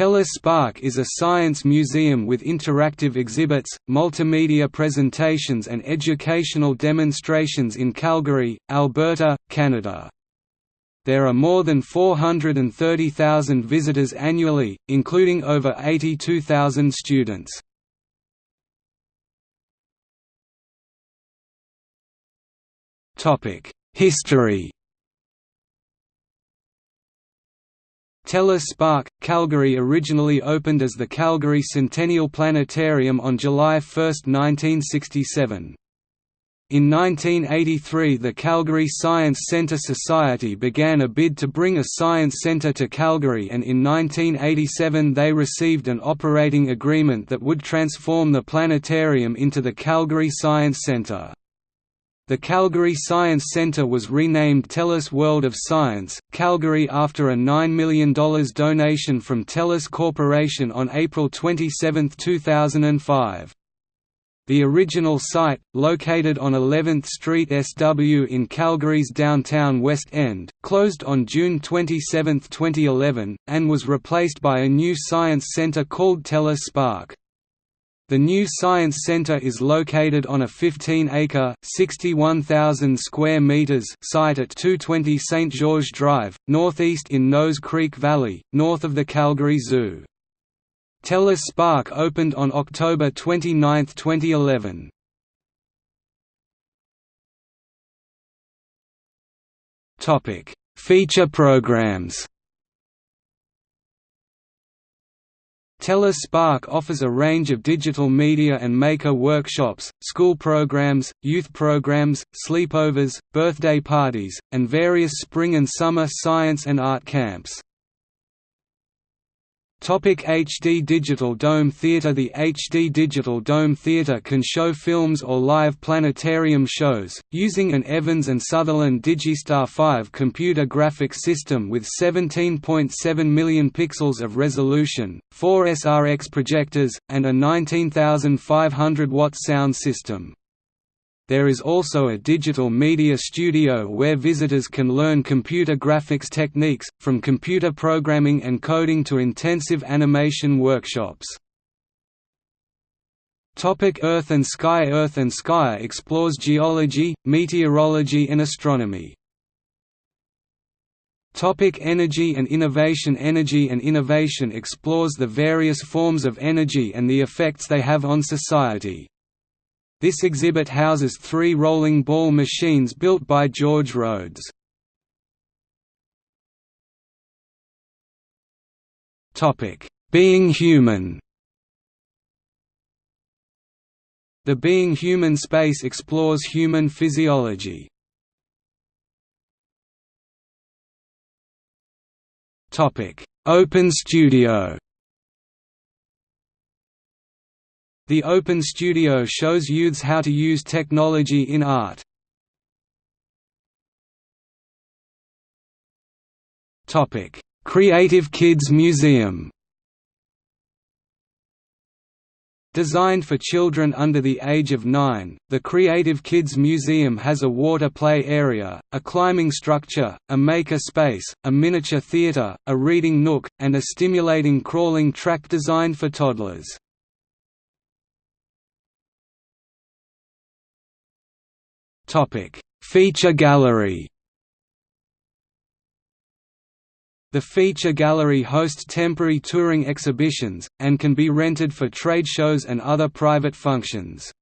TELUS Spark is a science museum with interactive exhibits, multimedia presentations and educational demonstrations in Calgary, Alberta, Canada. There are more than 430,000 visitors annually, including over 82,000 students. History TELUS Spark, Calgary originally opened as the Calgary Centennial Planetarium on July 1, 1967. In 1983 the Calgary Science Centre Society began a bid to bring a science centre to Calgary and in 1987 they received an operating agreement that would transform the planetarium into the Calgary Science Centre. The Calgary Science Centre was renamed TELUS World of Science, Calgary after a $9 million donation from TELUS Corporation on April 27, 2005. The original site, located on 11th Street SW in Calgary's downtown West End, closed on June 27, 2011, and was replaced by a new science centre called TELUS Spark. The new Science Center is located on a 15-acre (61,000 square meters) site at 220 St. George Drive, northeast in Nose Creek Valley, north of the Calgary Zoo. TELUS Spark opened on October 29, 2011. Topic: Feature programs. TELUS Spark offers a range of digital media and maker workshops, school programs, youth programs, sleepovers, birthday parties, and various spring and summer science and art camps. Topic HD Digital Dome Theatre The HD Digital Dome Theatre can show films or live planetarium shows, using an Evans and Sutherland Digistar 5 computer graphics system with 17.7 million pixels of resolution, four SRX projectors, and a 19,500 watt sound system. There is also a digital media studio where visitors can learn computer graphics techniques, from computer programming and coding to intensive animation workshops. Topic Earth and Sky Earth and Sky explores geology, meteorology and astronomy. Topic energy and innovation Energy and innovation explores the various forms of energy and the effects they have on society. This exhibit houses three rolling ball machines built by George Rhoads. Being human The Being Human space explores human physiology. Open Studio The Open Studio shows youths how to use technology in art. Creative Kids Museum Designed for children under the age of 9, the Creative Kids Museum has a water play area, a climbing structure, a maker space, a miniature theater, a reading nook, and a stimulating crawling track designed for toddlers. Topic: Feature gallery. The feature gallery hosts temporary touring exhibitions, and can be rented for trade shows and other private functions.